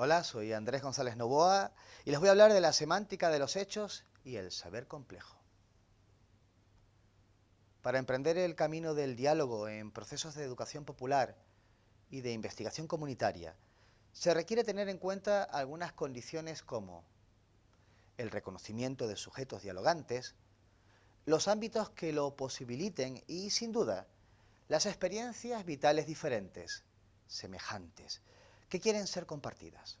Hola, soy Andrés González Novoa y les voy a hablar de la semántica de los hechos y el saber complejo. Para emprender el camino del diálogo en procesos de educación popular y de investigación comunitaria, se requiere tener en cuenta algunas condiciones como el reconocimiento de sujetos dialogantes, los ámbitos que lo posibiliten y, sin duda, las experiencias vitales diferentes, semejantes, que quieren ser compartidas.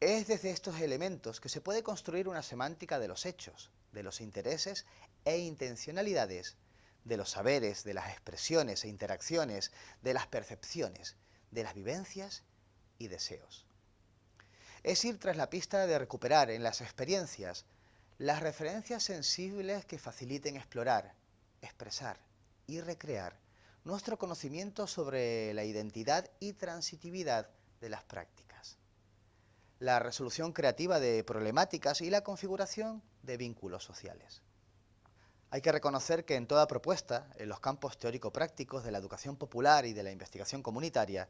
Es desde estos elementos que se puede construir una semántica de los hechos, de los intereses e intencionalidades, de los saberes, de las expresiones e interacciones, de las percepciones, de las vivencias y deseos. Es ir tras la pista de recuperar en las experiencias las referencias sensibles que faciliten explorar, expresar y recrear nuestro conocimiento sobre la identidad y transitividad de las prácticas, la resolución creativa de problemáticas y la configuración de vínculos sociales. Hay que reconocer que en toda propuesta, en los campos teórico-prácticos de la educación popular y de la investigación comunitaria,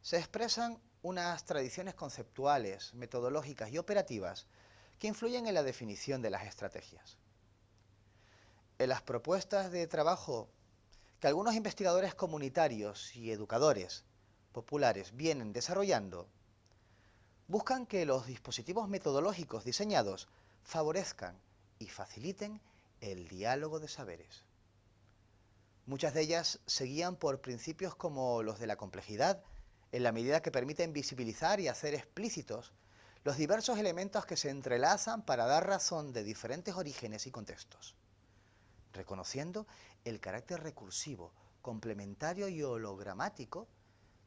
se expresan unas tradiciones conceptuales, metodológicas y operativas que influyen en la definición de las estrategias. En las propuestas de trabajo que algunos investigadores comunitarios y educadores populares vienen desarrollando, buscan que los dispositivos metodológicos diseñados favorezcan y faciliten el diálogo de saberes. Muchas de ellas se guían por principios como los de la complejidad, en la medida que permiten visibilizar y hacer explícitos los diversos elementos que se entrelazan para dar razón de diferentes orígenes y contextos reconociendo el carácter recursivo, complementario y hologramático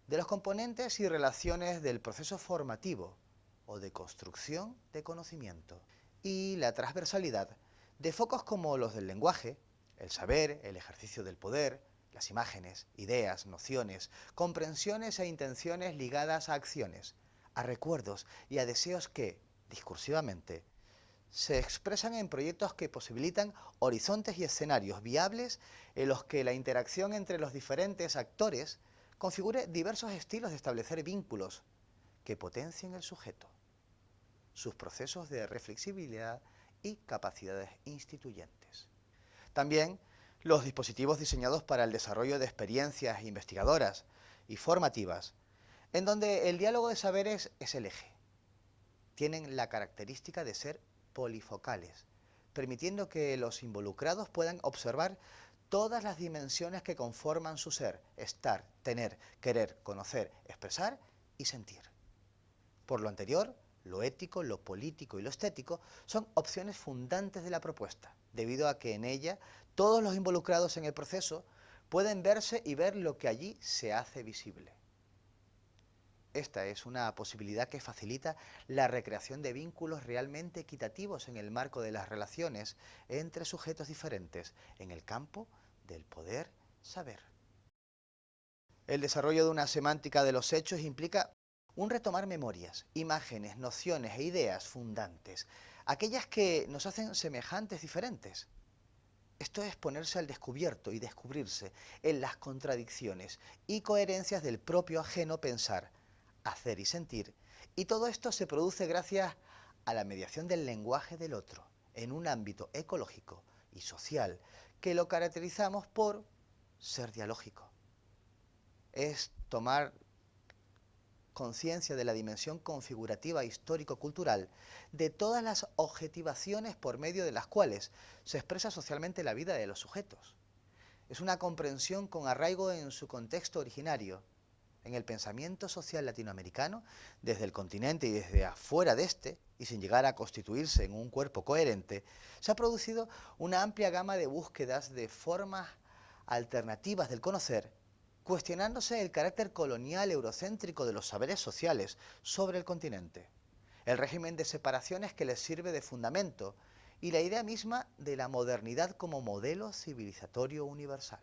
de los componentes y relaciones del proceso formativo o de construcción de conocimiento. Y la transversalidad de focos como los del lenguaje, el saber, el ejercicio del poder, las imágenes, ideas, nociones, comprensiones e intenciones ligadas a acciones, a recuerdos y a deseos que, discursivamente, se expresan en proyectos que posibilitan horizontes y escenarios viables en los que la interacción entre los diferentes actores configure diversos estilos de establecer vínculos que potencien el sujeto, sus procesos de reflexibilidad y capacidades instituyentes. También los dispositivos diseñados para el desarrollo de experiencias investigadoras y formativas, en donde el diálogo de saberes es el eje. Tienen la característica de ser polifocales, permitiendo que los involucrados puedan observar todas las dimensiones que conforman su ser, estar, tener, querer, conocer, expresar y sentir. Por lo anterior, lo ético, lo político y lo estético son opciones fundantes de la propuesta, debido a que en ella todos los involucrados en el proceso pueden verse y ver lo que allí se hace visible. Esta es una posibilidad que facilita la recreación de vínculos realmente equitativos en el marco de las relaciones entre sujetos diferentes en el campo del poder saber. El desarrollo de una semántica de los hechos implica un retomar memorias, imágenes, nociones e ideas fundantes, aquellas que nos hacen semejantes diferentes. Esto es ponerse al descubierto y descubrirse en las contradicciones y coherencias del propio ajeno pensar, hacer y sentir, y todo esto se produce gracias a la mediación del lenguaje del otro, en un ámbito ecológico y social que lo caracterizamos por ser dialógico. Es tomar conciencia de la dimensión configurativa histórico-cultural de todas las objetivaciones por medio de las cuales se expresa socialmente la vida de los sujetos. Es una comprensión con arraigo en su contexto originario, en el pensamiento social latinoamericano, desde el continente y desde afuera de este, y sin llegar a constituirse en un cuerpo coherente, se ha producido una amplia gama de búsquedas de formas alternativas del conocer, cuestionándose el carácter colonial eurocéntrico de los saberes sociales sobre el continente, el régimen de separaciones que les sirve de fundamento y la idea misma de la modernidad como modelo civilizatorio universal.